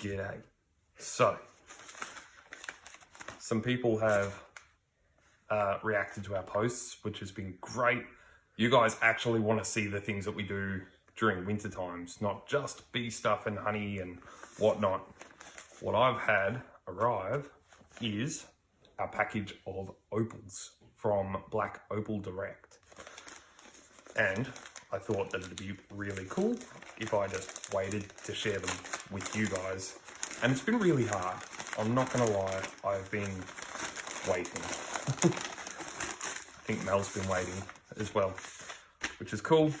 G'day. So, some people have uh, reacted to our posts, which has been great. You guys actually want to see the things that we do during winter times, not just bee stuff and honey and whatnot. What I've had arrive is a package of opals from Black Opal Direct. And I thought that it'd be really cool if I just waited to share them with you guys. And it's been really hard. I'm not gonna lie, I've been waiting. I think Mel's been waiting as well, which is cool.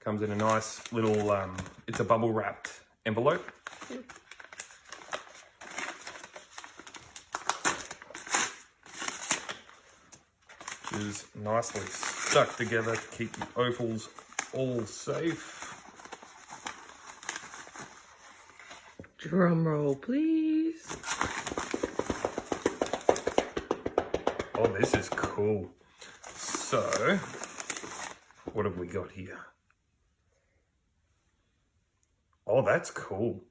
Comes in a nice little, um, it's a bubble wrapped envelope. Which is nicely stuck together to keep the opals all safe. Drum roll, please. Oh, this is cool. So, what have we got here? Oh, that's cool.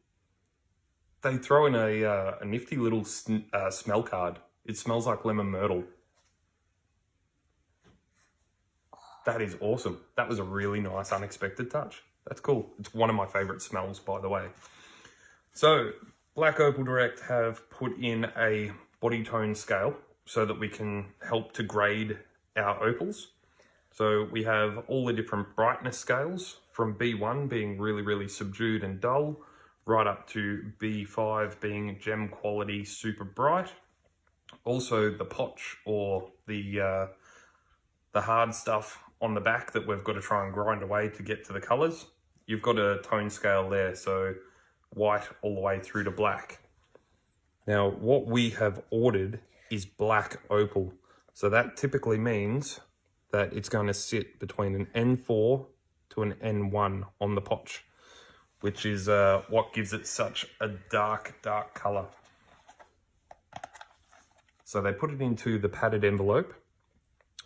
They throw in a, uh, a nifty little uh, smell card. It smells like lemon myrtle. That is awesome. That was a really nice unexpected touch. That's cool. It's one of my favorite smells, by the way. So, Black Opal Direct have put in a body tone scale so that we can help to grade our opals. So we have all the different brightness scales from B1 being really, really subdued and dull, right up to B5 being gem quality super bright. Also the potch or the, uh, the hard stuff on the back that we've got to try and grind away to get to the colors. You've got a tone scale there, so white all the way through to black. Now, what we have ordered is black opal. So that typically means that it's going to sit between an N4 to an N1 on the potch, which is uh, what gives it such a dark, dark color. So they put it into the padded envelope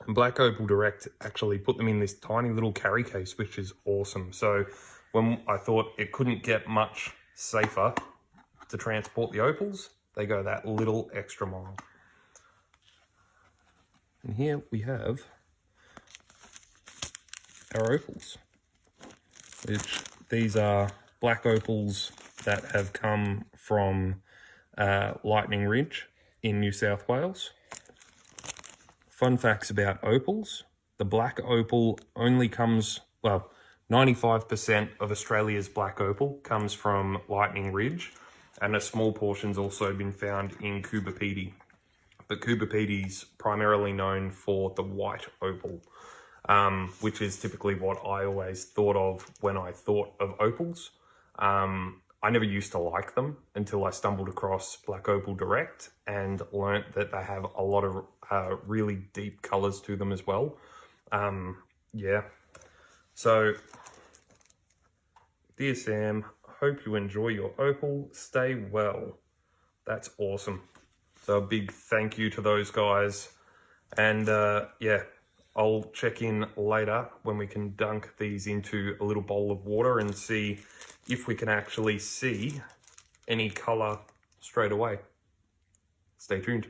and Black Opal Direct actually put them in this tiny little carry case, which is awesome. So when I thought it couldn't get much safer to transport the opals, they go that little extra mile. And here we have our opals, which these are black opals that have come from uh, Lightning Ridge in New South Wales. Fun facts about opals. The black opal only comes, well, 95% of Australia's black opal comes from Lightning Ridge and a small portion's also been found in Coober Pedy. But Coober Pedy's primarily known for the white opal, um, which is typically what I always thought of when I thought of opals. Um, I never used to like them until I stumbled across Black Opal Direct and learnt that they have a lot of uh, really deep colors to them as well. Um, yeah. So, dear Sam, hope you enjoy your opal. Stay well. That's awesome. So a big thank you to those guys. And uh, yeah, I'll check in later when we can dunk these into a little bowl of water and see if we can actually see any color straight away. Stay tuned.